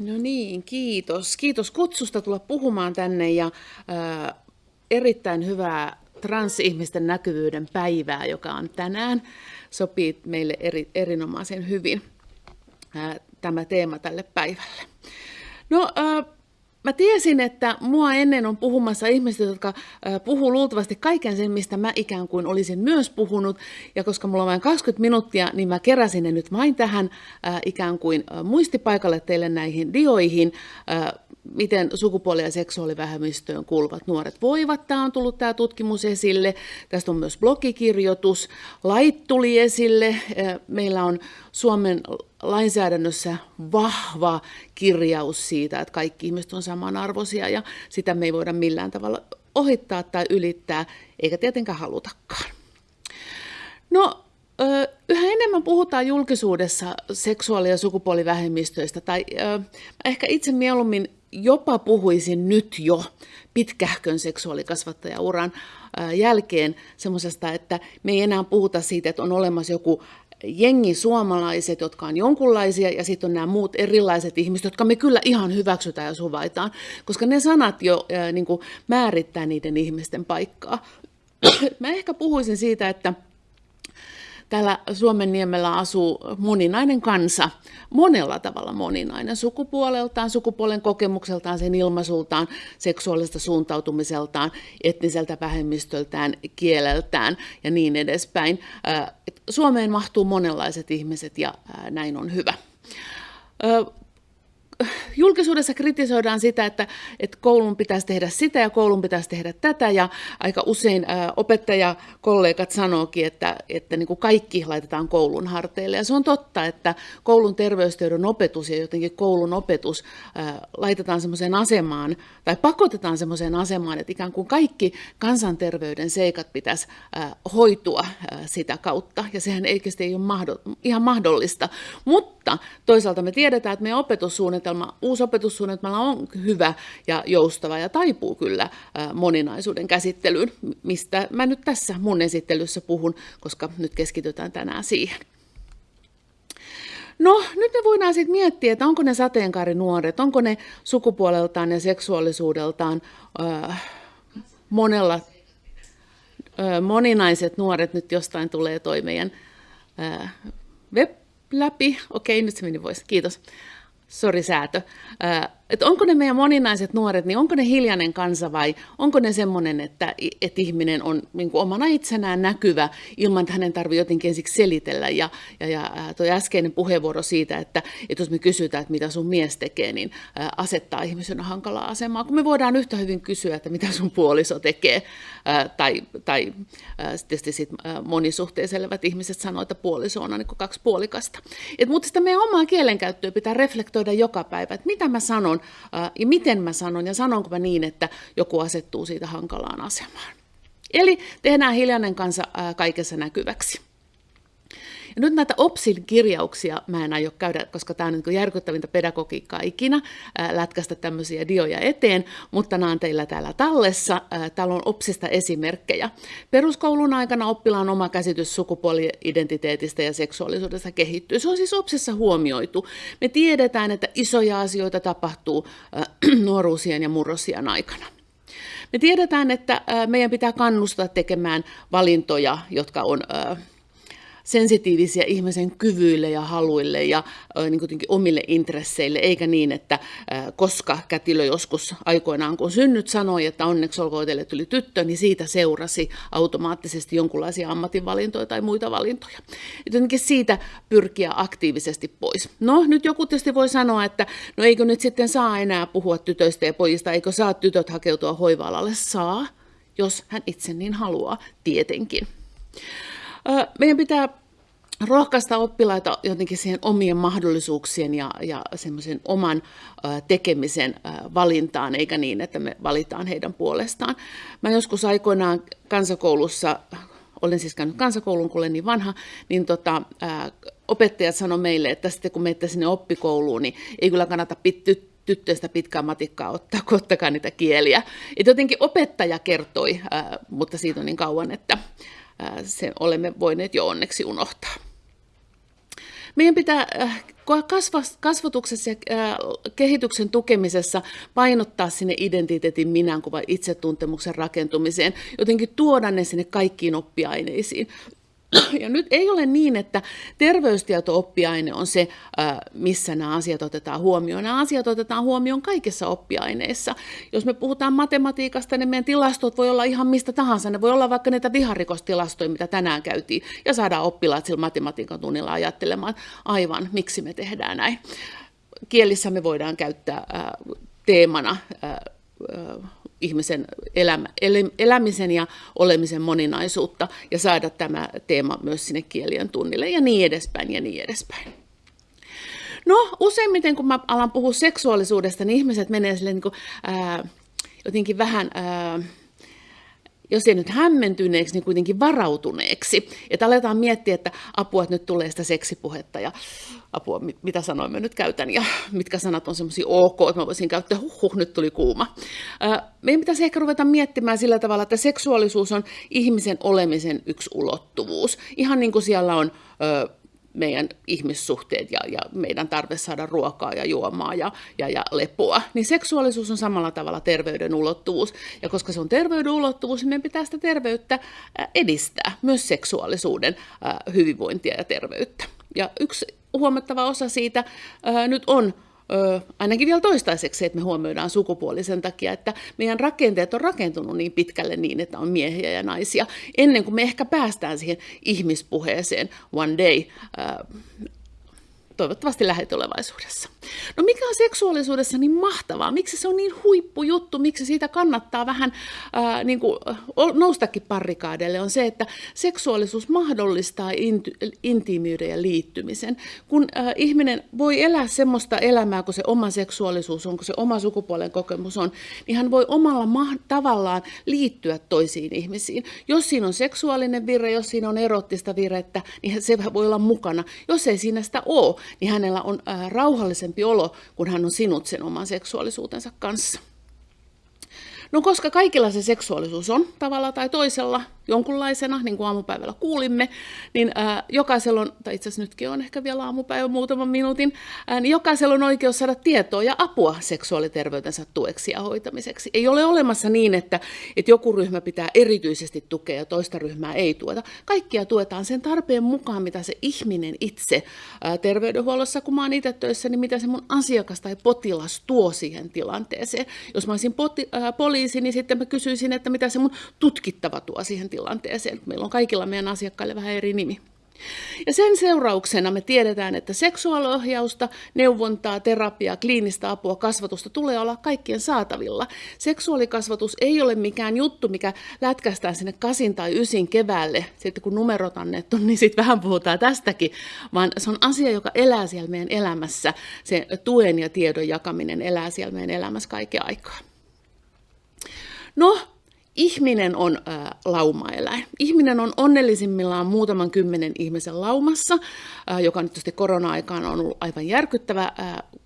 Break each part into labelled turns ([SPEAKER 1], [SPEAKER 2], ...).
[SPEAKER 1] No niin, kiitos. Kiitos kutsusta tulla puhumaan tänne ja äh, erittäin hyvää transihmisten näkyvyyden päivää, joka on tänään. Sopii meille eri, erinomaisen hyvin äh, tämä teema tälle päivälle. No, äh, Mä tiesin, että mua ennen on puhumassa ihmiset, jotka puhuu luultavasti kaiken sen, mistä mä ikään kuin olisin myös puhunut. Ja koska mulla on vain 20 minuuttia, niin mä keräsin ne nyt vain tähän ikään kuin muistipaikalle teille näihin dioihin, miten sukupuoli- ja seksuaalivähemmistöön kuuluvat nuoret voivat. Tämä on tullut tämä tutkimus esille. Tästä on myös blogikirjoitus. Lait tuli esille. Meillä on Suomen lainsäädännössä vahva kirjaus siitä, että kaikki ihmiset on samanarvoisia ja sitä me ei voida millään tavalla ohittaa tai ylittää, eikä tietenkään halutakaan. No, yhä enemmän puhutaan julkisuudessa seksuaali- ja sukupuolivähemmistöistä, tai ehkä itse mieluummin jopa puhuisin nyt jo pitkähkön seksuaalikasvattajauran jälkeen semmoisesta, että me ei enää puhuta siitä, että on olemassa joku jengi suomalaiset, jotka on jonkunlaisia, ja sitten on nämä muut erilaiset ihmiset, jotka me kyllä ihan hyväksytään ja suvaitaan, koska ne sanat jo ää, niin määrittää niiden ihmisten paikkaa. Mä ehkä puhuisin siitä, että Täällä Suomen niemellä asuu moninainen kansa, monella tavalla moninainen, sukupuoleltaan, sukupuolen kokemukseltaan, sen ilmaisultaan, seksuaalisesta suuntautumiseltaan, etniseltä vähemmistöltään, kieleltään ja niin edespäin. Suomeen mahtuu monenlaiset ihmiset ja näin on hyvä julkisuudessa kritisoidaan sitä, että, että koulun pitäisi tehdä sitä ja koulun pitäisi tehdä tätä. Ja aika usein opettajakollegat sanookin, että, että niin kuin kaikki laitetaan koulun harteille. Ja se on totta, että koulun terveystiedon opetus ja jotenkin koulun opetus laitetaan semmoiseen asemaan tai pakotetaan semmoiseen asemaan, että ikään kuin kaikki kansanterveyden seikat pitäisi hoitua sitä kautta. Ja sehän ei ole mahdoll- ihan mahdollista, mutta toisaalta me tiedetään, että meidän opetussuunnitelma opetussuunnitelma, uusi opetussuunnitelma on hyvä ja joustava ja taipuu kyllä moninaisuuden käsittelyyn, mistä mä nyt tässä mun esittelyssä puhun, koska nyt keskitytään tänään siihen. No, nyt me voidaan sitten miettiä, että onko ne sateenkaarinuoret, onko ne sukupuoleltaan ja seksuaalisuudeltaan äh, monella, äh, moninaiset nuoret, nyt jostain tulee toi meidän äh, web läpi. Okei, nyt se meni pois. Kiitos sorrisato. Uh, että onko ne meidän moninaiset nuoret, niin onko ne hiljainen kansa vai onko ne semmoinen, että, että ihminen on niin kuin omana itsenään näkyvä ilman, että hänen tarvitsee jotenkin ensiksi selitellä. Ja, ja, ja tuo äskeinen puheenvuoro siitä, että, että jos me kysytään, että mitä sun mies tekee, niin asettaa ihmisen hankalaa asemaa, kun me voidaan yhtä hyvin kysyä, että mitä sun puoliso tekee. Tai, tai tietysti sit monisuhteessa elävät ihmiset sanoo, että puoliso on niin kaksi puolikasta. Et, mutta sitä meidän omaa kielenkäyttöä pitää reflektoida joka päivä, että mitä mä sanon, sanon ja miten mä sanon ja sanonko mä niin, että joku asettuu siitä hankalaan asemaan. Eli tehdään hiljainen kansa kaikessa näkyväksi. Ja nyt näitä OPSin kirjauksia mä en aio käydä, koska tämä on niin järkyttävintä pedagogiikkaa ikinä ää, lätkästä tämmöisiä dioja eteen, mutta nämä on teillä täällä tallessa. Ää, täällä on OPSista esimerkkejä. Peruskoulun aikana oppilaan oma käsitys sukupuoli-identiteetistä ja seksuaalisuudesta kehittyy. Se on siis OPSissa huomioitu. Me tiedetään, että isoja asioita tapahtuu ää, nuoruusien ja murrosien aikana. Me tiedetään, että meidän pitää kannustaa tekemään valintoja, jotka on sensitiivisiä ihmisen kyvyille ja haluille ja niin omille intresseille, eikä niin, että koska kätilö joskus aikoinaan, kun synnyt sanoi, että onneksi olkoon teille tuli tyttö, niin siitä seurasi automaattisesti jonkinlaisia ammatinvalintoja tai muita valintoja. Jotenkin siitä pyrkiä aktiivisesti pois. No, nyt joku tietysti voi sanoa, että no eikö nyt sitten saa enää puhua tytöistä ja pojista, eikö saa tytöt hakeutua hoiva-alalle? Saa, jos hän itse niin haluaa, tietenkin. Meidän pitää rohkaista oppilaita jotenkin siihen omien mahdollisuuksien ja, ja semmoisen oman tekemisen valintaan, eikä niin, että me valitaan heidän puolestaan. Mä joskus aikoinaan kansakoulussa, olen siis käynyt kansakoulun, kun olen niin vanha, niin tota, opettajat sanoi meille, että sitten kun menette sinne oppikouluun, niin ei kyllä kannata pitty, tyttöistä pitkää matikkaa ottaa, kun ottakaa niitä kieliä. Et jotenkin opettaja kertoi, mutta siitä on niin kauan, että sen olemme voineet jo onneksi unohtaa. Meidän pitää äh, kasvatuksessa ja kehityksen tukemisessa painottaa sinne identiteetin minänkuvan itsetuntemuksen rakentumiseen, jotenkin tuoda ne sinne kaikkiin oppiaineisiin. Ja nyt ei ole niin, että terveystieto-oppiaine on se, missä nämä asiat otetaan huomioon. Nämä asiat otetaan huomioon kaikissa oppiaineissa. Jos me puhutaan matematiikasta, niin meidän tilastot voi olla ihan mistä tahansa. Ne voi olla vaikka niitä viharikostilastoja, mitä tänään käytiin, ja saadaan oppilaat sillä matematiikan tunnilla ajattelemaan, aivan, miksi me tehdään näin. Kielissä me voidaan käyttää teemana ihmisen elämä, elämisen ja olemisen moninaisuutta ja saada tämä teema myös sinne kielien tunnille ja niin edespäin ja niin edespäin. No useimmiten kun mä alan puhua seksuaalisuudesta, niin ihmiset menee sille niin kuin, ää, jotenkin vähän... Ää, jos ei nyt hämmentyneeksi, niin kuitenkin varautuneeksi. Että aletaan miettiä, että apua, että nyt tulee sitä seksipuhetta ja apua, mitä sanoja mä nyt käytän ja mitkä sanat on semmoisia ok, että mä voisin käyttää, huh nyt tuli kuuma. Meidän pitäisi ehkä ruveta miettimään sillä tavalla, että seksuaalisuus on ihmisen olemisen yksi ulottuvuus. Ihan niin kuin siellä on meidän ihmissuhteet ja, ja meidän tarve saada ruokaa ja juomaa ja, ja, ja lepoa, niin seksuaalisuus on samalla tavalla terveyden ulottuvuus. Ja koska se on terveyden ulottuvuus, niin meidän pitää sitä terveyttä edistää, myös seksuaalisuuden hyvinvointia ja terveyttä. Ja yksi huomattava osa siitä nyt on ö, ainakin vielä toistaiseksi, että me huomioidaan sukupuoli sen takia, että meidän rakenteet on rakentunut niin pitkälle niin, että on miehiä ja naisia, ennen kuin me ehkä päästään siihen ihmispuheeseen one day. Ö, toivottavasti lähitulevaisuudessa. No mikä on seksuaalisuudessa niin mahtavaa? Miksi se on niin huippujuttu? Miksi siitä kannattaa vähän ää, niin kuin, noustakin parrikaadeille? On se, että seksuaalisuus mahdollistaa inti- intiimiyden ja liittymisen. Kun ää, ihminen voi elää semmoista elämää, kun se oma seksuaalisuus on, kun se oma sukupuolen kokemus on, niin hän voi omalla ma- tavallaan liittyä toisiin ihmisiin. Jos siinä on seksuaalinen vire, jos siinä on erottista virettä, niin se voi olla mukana. Jos ei siinä sitä ole, niin hänellä on ää, rauhallisempi olo, kun hän on sinut sen oman seksuaalisuutensa kanssa. No koska kaikilla se seksuaalisuus on tavalla tai toisella jonkunlaisena, niin kuin aamupäivällä kuulimme, niin ää, jokaisella on, tai itse asiassa nytkin on ehkä vielä aamupäivä muutaman minuutin, ää, niin jokaisella on oikeus saada tietoa ja apua seksuaaliterveytensä tueksi ja hoitamiseksi. Ei ole olemassa niin, että, että joku ryhmä pitää erityisesti tukea ja toista ryhmää ei tueta. Kaikkia tuetaan sen tarpeen mukaan, mitä se ihminen itse ää, terveydenhuollossa, kun mä oon itse töissä, niin mitä se mun asiakas tai potilas tuo siihen tilanteeseen. Jos mä olisin poti, ää, poliisi, niin sitten mä kysyisin, että mitä se mun tutkittava tuo siihen tilanteeseen tilanteeseen. Meillä on kaikilla meidän asiakkaille vähän eri nimi. Ja sen seurauksena me tiedetään, että seksuaaliohjausta, neuvontaa, terapiaa, kliinistä apua, kasvatusta tulee olla kaikkien saatavilla. Seksuaalikasvatus ei ole mikään juttu, mikä lätkästään sinne kasin tai ysin keväälle, sitten kun numerot annettu, niin sitten vähän puhutaan tästäkin, vaan se on asia, joka elää siellä meidän elämässä. Se tuen ja tiedon jakaminen elää siellä meidän elämässä kaiken aikaa. No, ihminen on ä, laumaeläin. Ihminen on onnellisimmillaan muutaman kymmenen ihmisen laumassa, ä, joka nyt tietysti korona-aikaan on ollut aivan järkyttävä ä,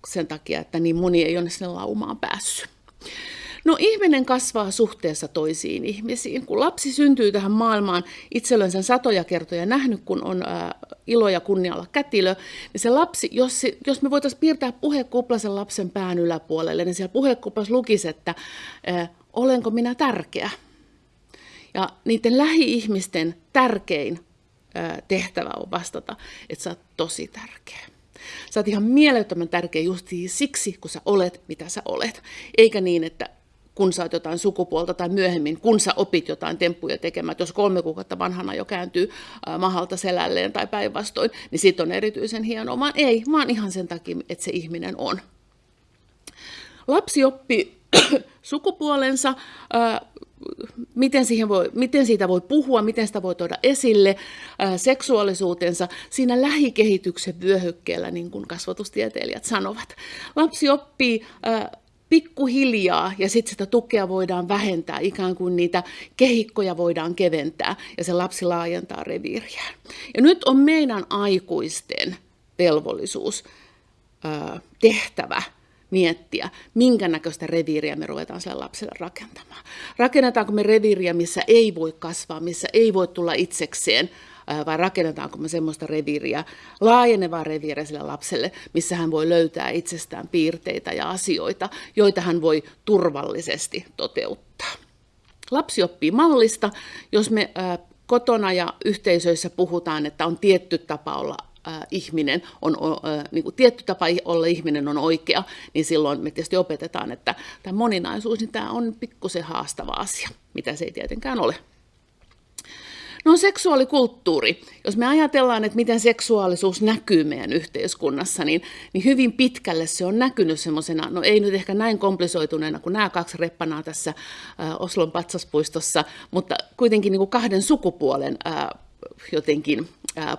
[SPEAKER 1] sen takia, että niin moni ei ole sinne laumaan päässyt. No ihminen kasvaa suhteessa toisiin ihmisiin. Kun lapsi syntyy tähän maailmaan, itse olen sen satoja kertoja nähnyt, kun on ä, ilo ja kunnialla kätilö, niin se lapsi, jos, jos me voitaisiin piirtää puhekupla sen lapsen pään yläpuolelle, niin siellä puhekuplassa lukisi, että ä, olenko minä tärkeä. Ja niiden lähi-ihmisten tärkein tehtävä on vastata, että sä oot tosi tärkeä. Sä oot ihan mielettömän tärkeä just siksi, kun sä olet, mitä sä olet. Eikä niin, että kun sä oot jotain sukupuolta tai myöhemmin, kun sä opit jotain temppuja tekemään, että jos kolme kuukautta vanhana jo kääntyy mahalta selälleen tai päinvastoin, niin siitä on erityisen hienoa. Vaan ei, vaan ihan sen takia, että se ihminen on. Lapsi oppii sukupuolensa, miten, siihen voi, miten siitä voi puhua, miten sitä voi tuoda esille, seksuaalisuutensa siinä lähikehityksen vyöhykkeellä, niin kuin kasvatustieteilijät sanovat. Lapsi oppii pikkuhiljaa ja sitten sitä tukea voidaan vähentää, ikään kuin niitä kehikkoja voidaan keventää ja se lapsi laajentaa reviiriään. Ja nyt on meidän aikuisten velvollisuus, tehtävä miettiä, minkä näköistä reviiriä me ruvetaan sille lapselle rakentamaan. Rakennetaanko me reviiriä, missä ei voi kasvaa, missä ei voi tulla itsekseen vai rakennetaanko me semmoista reviiriä, laajenevaa reviiriä sille lapselle, missä hän voi löytää itsestään piirteitä ja asioita, joita hän voi turvallisesti toteuttaa. Lapsi oppii mallista, jos me kotona ja yhteisöissä puhutaan, että on tietty tapa olla ihminen on, niin kuin tietty tapa olla ihminen on oikea, niin silloin me tietysti opetetaan, että tämä moninaisuus, niin tämä on pikkusen haastava asia, mitä se ei tietenkään ole. No seksuaalikulttuuri. Jos me ajatellaan, että miten seksuaalisuus näkyy meidän yhteiskunnassa, niin, niin hyvin pitkälle se on näkynyt semmoisena, no ei nyt ehkä näin komplisoituneena kuin nämä kaksi reppanaa tässä äh, Oslon patsaspuistossa, mutta kuitenkin niin kuin kahden sukupuolen äh, jotenkin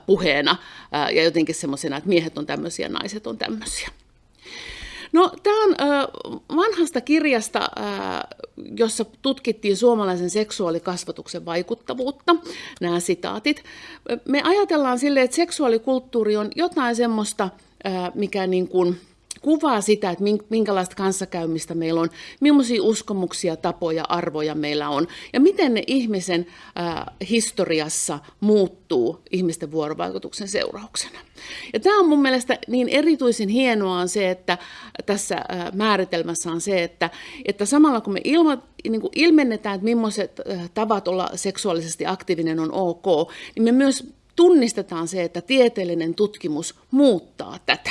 [SPEAKER 1] puheena ja jotenkin semmoisena, että miehet on tämmöisiä, naiset on tämmöisiä. No, tämä on vanhasta kirjasta, jossa tutkittiin suomalaisen seksuaalikasvatuksen vaikuttavuutta, nämä sitaatit. Me ajatellaan sille, että seksuaalikulttuuri on jotain semmoista, mikä niin kuin, kuvaa sitä, että minkälaista kanssakäymistä meillä on, millaisia uskomuksia, tapoja, arvoja meillä on ja miten ne ihmisen äh, historiassa muuttuu ihmisten vuorovaikutuksen seurauksena. Ja tämä on mun mielestä niin erityisen hienoa on se, että tässä äh, määritelmässä on se, että, että samalla kun me ilma, niin kuin ilmennetään, että millaiset äh, tavat olla seksuaalisesti aktiivinen on ok, niin me myös tunnistetaan se, että tieteellinen tutkimus muuttaa tätä.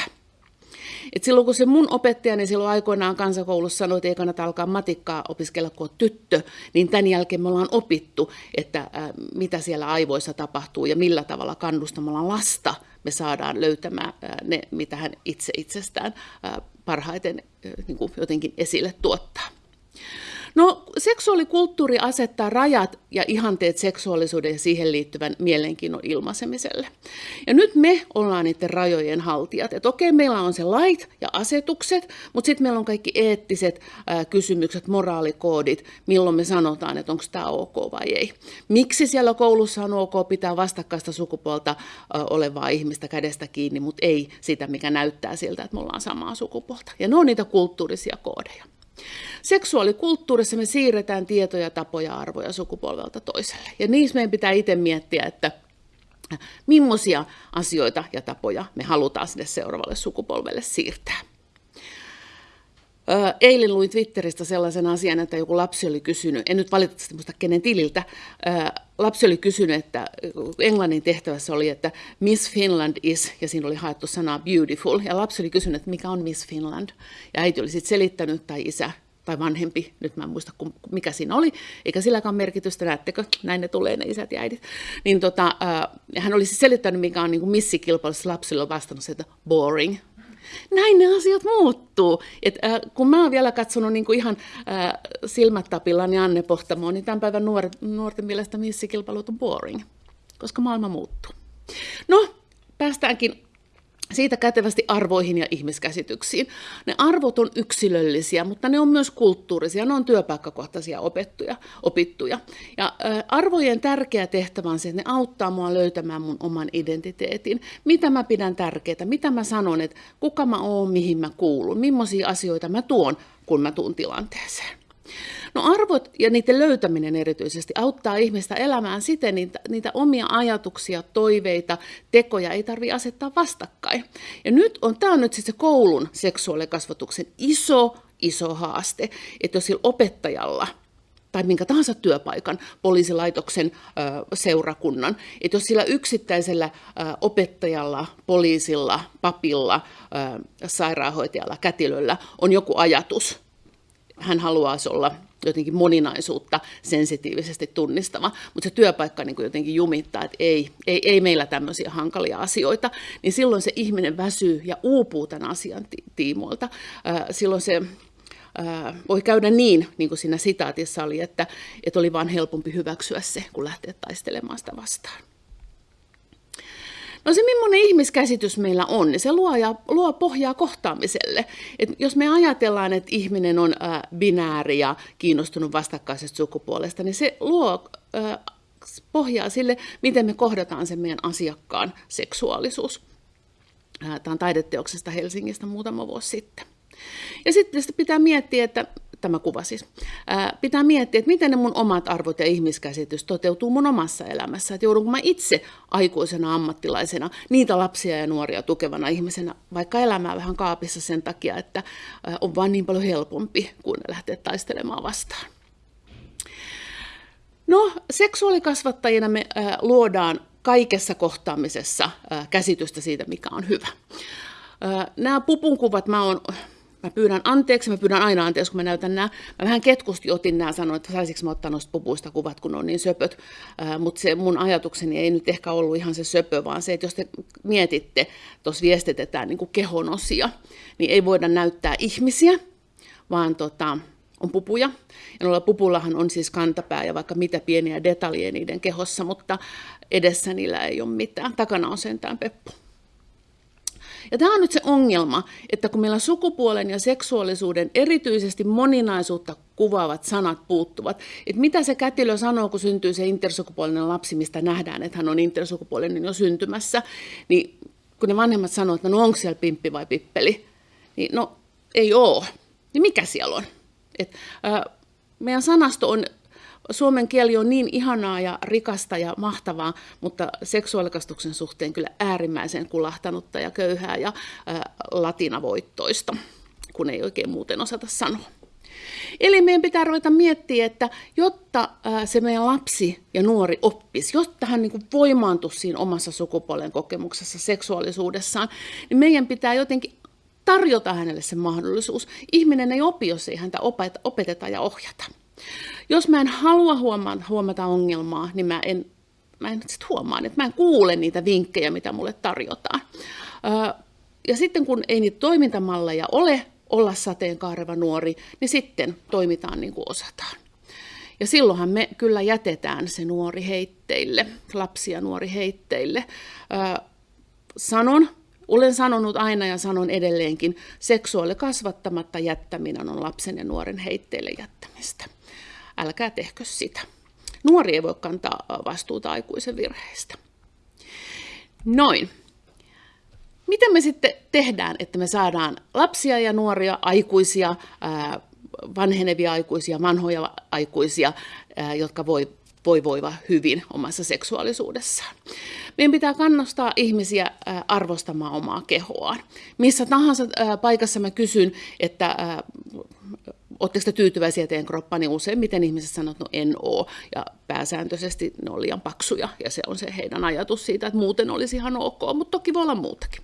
[SPEAKER 1] Et silloin kun se mun opettajani silloin aikoinaan kansakoulussa sanoi, että ei kannata alkaa matikkaa opiskella, kun tyttö, niin tämän jälkeen me ollaan opittu, että äh, mitä siellä aivoissa tapahtuu ja millä tavalla kannustamalla lasta me saadaan löytämään äh, ne, mitä hän itse itsestään äh, parhaiten niin kuin jotenkin esille tuottaa. No, seksuaalikulttuuri asettaa rajat ja ihanteet seksuaalisuuden ja siihen liittyvän mielenkiinnon ilmaisemiselle. Ja nyt me ollaan niiden rajojen haltijat. Että okei, meillä on se lait ja asetukset, mutta sitten meillä on kaikki eettiset ää, kysymykset, moraalikoodit, milloin me sanotaan, että onko tämä ok vai ei. Miksi siellä koulussa on ok pitää vastakkaista sukupuolta ää, olevaa ihmistä kädestä kiinni, mutta ei sitä, mikä näyttää siltä, että me ollaan samaa sukupuolta. Ja ne on niitä kulttuurisia koodeja. Seksuaalikulttuurissa me siirretään tietoja, tapoja, arvoja sukupolvelta toiselle. Ja niissä meidän pitää itse miettiä, että millaisia asioita ja tapoja me halutaan sinne seuraavalle sukupolvelle siirtää. Eilen luin Twitteristä sellaisen asian, että joku lapsi oli kysynyt, en nyt valitettavasti muista kenen tililtä, lapsi oli kysynyt, että englannin tehtävässä oli, että Miss Finland is, ja siinä oli haettu sanaa beautiful, ja lapsi oli kysynyt, että mikä on Miss Finland, ja äiti oli sitten selittänyt, tai isä, tai vanhempi, nyt mä en muista mikä siinä oli, eikä silläkään merkitystä, näettekö, näin ne tulee ne isät ja äidit. Niin tota, äh, hän olisi selittänyt, mikä on niin missikilpailussa lapsille on vastannut että boring, näin ne asiat muuttuu. Et, äh, kun mä oon vielä katsonut niin kuin ihan äh, silmät tapillaan ja Anne Pohtamoon, niin tämän päivän nuor, nuorten mielestä missikilpailut on boring, koska maailma muuttuu. No, päästäänkin siitä kätevästi arvoihin ja ihmiskäsityksiin. Ne arvot on yksilöllisiä, mutta ne on myös kulttuurisia, ne on työpaikkakohtaisia opettuja, opittuja. Ja arvojen tärkeä tehtävä on se, että ne auttaa mua löytämään mun oman identiteetin. Mitä mä pidän tärkeää, mitä mä sanon, että kuka mä oon, mihin mä kuulun, millaisia asioita mä tuon, kun mä tuun tilanteeseen. No arvot ja niiden löytäminen erityisesti auttaa ihmistä elämään siten, niitä, niitä omia ajatuksia, toiveita, tekoja ei tarvitse asettaa vastakkain. Ja nyt on, tämä on nyt siis se koulun seksuaalikasvatuksen iso, iso haaste, että jos sillä opettajalla tai minkä tahansa työpaikan, poliisilaitoksen seurakunnan. Että jos sillä yksittäisellä opettajalla, poliisilla, papilla, sairaanhoitajalla, kätilöllä on joku ajatus, hän haluaisi olla jotenkin moninaisuutta sensitiivisesti tunnistava, mutta se työpaikka niin kuin jotenkin jumittaa, että ei, ei, ei meillä tämmöisiä hankalia asioita, niin silloin se ihminen väsyy ja uupuu tämän asian tiimoilta. Silloin se voi käydä niin, niin kuin siinä sitaatissa oli, että, että oli vaan helpompi hyväksyä se, kun lähteä taistelemaan sitä vastaan. No se, millainen ihmiskäsitys meillä on, niin se luo, ja, luo pohjaa kohtaamiselle. Et jos me ajatellaan, että ihminen on äh, binääri ja kiinnostunut vastakkaisesta sukupuolesta, niin se luo äh, pohjaa sille, miten me kohdataan sen meidän asiakkaan seksuaalisuus. Tämä on taideteoksesta Helsingistä muutama vuosi sitten. Ja sitten pitää miettiä, että tämä kuva siis, ää, pitää miettiä, että miten ne mun omat arvot ja ihmiskäsitys toteutuu mun omassa elämässä. Että joudunko mä itse aikuisena ammattilaisena niitä lapsia ja nuoria tukevana ihmisenä, vaikka elämää vähän kaapissa sen takia, että ää, on vaan niin paljon helpompi kuin lähteä taistelemaan vastaan. No, seksuaalikasvattajina me ää, luodaan kaikessa kohtaamisessa ää, käsitystä siitä, mikä on hyvä. Nämä pupunkuvat mä oon Mä pyydän anteeksi, mä pyydän aina anteeksi, kun mä näytän nämä. Mä vähän ketkusti otin nämä, sanoin, että saisinko mä ottaa noista pupuista kuvat, kun ne on niin söpöt. Mutta se mun ajatukseni ei nyt ehkä ollut ihan se söpö, vaan se, että jos te mietitte, tuossa viestitetään niin kehon osia, niin ei voida näyttää ihmisiä, vaan tota, on pupuja. Ja noilla pupullahan on siis kantapää ja vaikka mitä pieniä detaljeja niiden kehossa, mutta edessä niillä ei ole mitään. Takana on sentään peppu. Ja tämä on nyt se ongelma, että kun meillä sukupuolen ja seksuaalisuuden erityisesti moninaisuutta kuvaavat sanat puuttuvat, että mitä se kätilö sanoo, kun syntyy se intersukupuolinen lapsi, mistä nähdään, että hän on intersukupuolinen jo syntymässä, niin kun ne vanhemmat sanoo, että no onko siellä pimppi vai pippeli, niin no ei ole. Niin mikä siellä on? Et, äh, meidän sanasto on Suomen kieli on niin ihanaa ja rikasta ja mahtavaa, mutta seksuaalikastuksen suhteen kyllä äärimmäisen kulahtanutta ja köyhää ja latinavoittoista, kun ei oikein muuten osata sanoa. Eli meidän pitää ruveta miettiä, että jotta se meidän lapsi ja nuori oppisi, jotta hän niin voimaantuisi siinä omassa sukupuolen kokemuksessa, seksuaalisuudessaan, niin meidän pitää jotenkin tarjota hänelle se mahdollisuus. Ihminen ei opi, jos ei häntä opeteta ja ohjata. Jos mä en halua huomata, ongelmaa, niin mä en, mä en sit huomaa, että mä en kuule niitä vinkkejä, mitä mulle tarjotaan. Ja sitten kun ei niitä toimintamalleja ole olla sateenkaareva nuori, niin sitten toimitaan niin kuin osataan. Ja silloinhan me kyllä jätetään se nuori heitteille, lapsi ja nuori heitteille. sanon, olen sanonut aina ja sanon edelleenkin, seksuaali kasvattamatta jättäminen on lapsen ja nuoren heitteille jättämistä älkää tehkö sitä. Nuori ei voi kantaa vastuuta aikuisen virheistä. Noin. Miten me sitten tehdään, että me saadaan lapsia ja nuoria, aikuisia, vanhenevia aikuisia, vanhoja aikuisia, jotka voi, voi voiva hyvin omassa seksuaalisuudessaan. Meidän pitää kannustaa ihmisiä arvostamaan omaa kehoaan. Missä tahansa paikassa mä kysyn, että Oletteko te tyytyväisiä teidän kroppaan, niin useimmiten ihmiset sanoo, että no en oo. Ja pääsääntöisesti ne on liian paksuja, ja se on se heidän ajatus siitä, että muuten olisi ihan ok, mutta toki voi olla muutakin.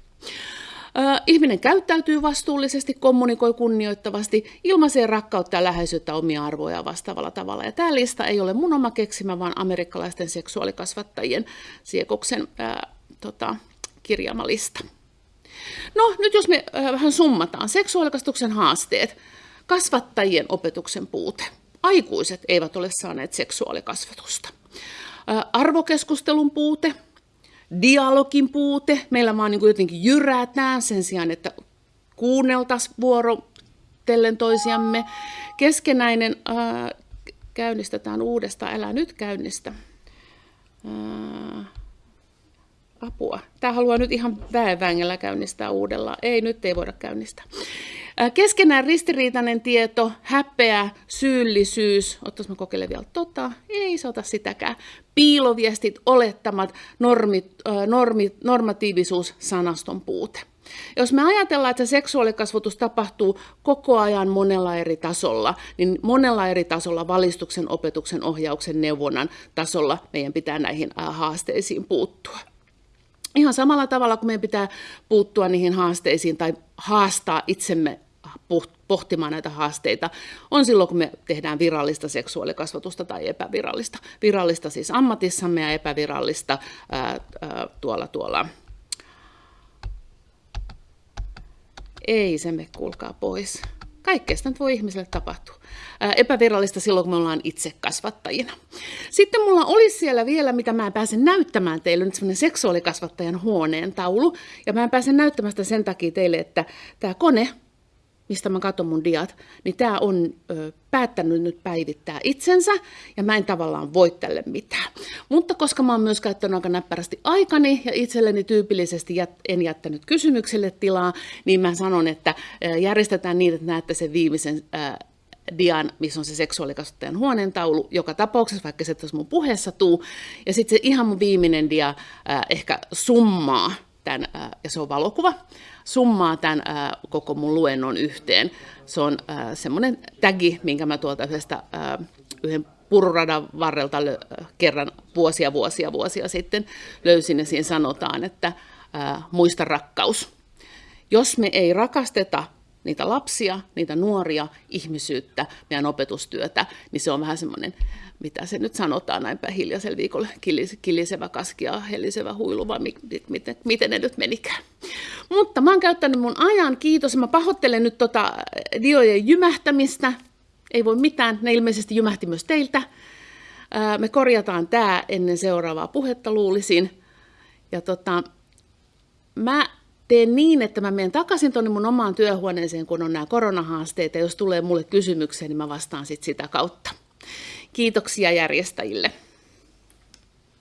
[SPEAKER 1] Ihminen käyttäytyy vastuullisesti, kommunikoi kunnioittavasti, ilmaisee rakkautta ja läheisyyttä omia arvoja vastaavalla tavalla. Ja tämä lista ei ole mun oma keksimä, vaan amerikkalaisten seksuaalikasvattajien siekoksen ää, tota, kirjaama lista. No, nyt jos me ää, vähän summataan. Seksuaalikastuksen haasteet kasvattajien opetuksen puute. Aikuiset eivät ole saaneet seksuaalikasvatusta. Arvokeskustelun puute, dialogin puute. Meillä vaan niin jotenkin jyrätään sen sijaan, että kuunneltaisiin vuorotellen toisiamme. Keskenäinen ää, käynnistetään uudestaan. Älä nyt käynnistä. Ää, apua. Tämä haluaa nyt ihan väenvängellä käynnistää uudella. Ei, nyt ei voida käynnistää. Keskenään ristiriitainen tieto, häpeä, syyllisyys, ottais mä kokeilen vielä tota, ei se ota sitäkään, piiloviestit, olettamat, normit, normi, normatiivisuus, sanaston puute. Jos me ajatellaan, että se seksuaalikasvatus tapahtuu koko ajan monella eri tasolla, niin monella eri tasolla valistuksen, opetuksen, ohjauksen, neuvonnan tasolla meidän pitää näihin haasteisiin puuttua. Ihan samalla tavalla kuin meidän pitää puuttua niihin haasteisiin tai haastaa itsemme pohtimaan näitä haasteita, on silloin, kun me tehdään virallista seksuaalikasvatusta tai epävirallista. Virallista siis ammatissamme ja epävirallista ää, ää, tuolla tuolla. Ei se me kuulkaa pois. Kaikkea sitä voi ihmiselle tapahtua. Ää, epävirallista silloin, kun me ollaan itse kasvattajina. Sitten mulla olisi siellä vielä, mitä mä pääsen näyttämään teille, nyt semmoinen seksuaalikasvattajan huoneen taulu. Ja mä pääsen näyttämään sitä sen takia teille, että tämä kone, mistä mä katson mun diat, niin tämä on ö, päättänyt nyt päivittää itsensä, ja mä en tavallaan voi tälle mitään. Mutta koska mä oon myös käyttänyt aika näppärästi aikani, ja itselleni tyypillisesti jät, en jättänyt kysymykselle tilaa, niin mä sanon, että ö, järjestetään niin, että näette sen viimeisen ö, dian, missä on se seksuaalikasvattajan huoneentaulu, joka tapauksessa, vaikka se tässä mun puheessa tuu. Ja sitten se ihan mun viimeinen dia äh, ehkä summaa tämän, ja se on valokuva, summaa tämän äh, koko mun luennon yhteen. Se on semmoinen tagi, minkä mä tuolta yhdestä äh, yhden pururadan varrelta lö- kerran vuosia, vuosia, vuosia sitten löysin ja siinä sanotaan, että äh, muista rakkaus. Jos me ei rakasteta niitä lapsia, niitä nuoria, ihmisyyttä, meidän opetustyötä, niin se on vähän semmoinen, mitä se nyt sanotaan näinpä hiljaisella viikolla, kilisevä kaski ja hellisevä huilu, vai miten, miten ne nyt menikään. Mutta mä oon käyttänyt mun ajan, kiitos. Mä pahoittelen nyt tota diojen jymähtämistä. Ei voi mitään, ne ilmeisesti jymähti myös teiltä. Me korjataan tämä ennen seuraavaa puhetta, luulisin. Ja tota, mä teen niin, että mä menen takaisin tuonne mun omaan työhuoneeseen, kun on nämä koronahaasteet, ja jos tulee mulle kysymyksiä, niin mä vastaan sit sitä kautta. Kiitoksia järjestäjille.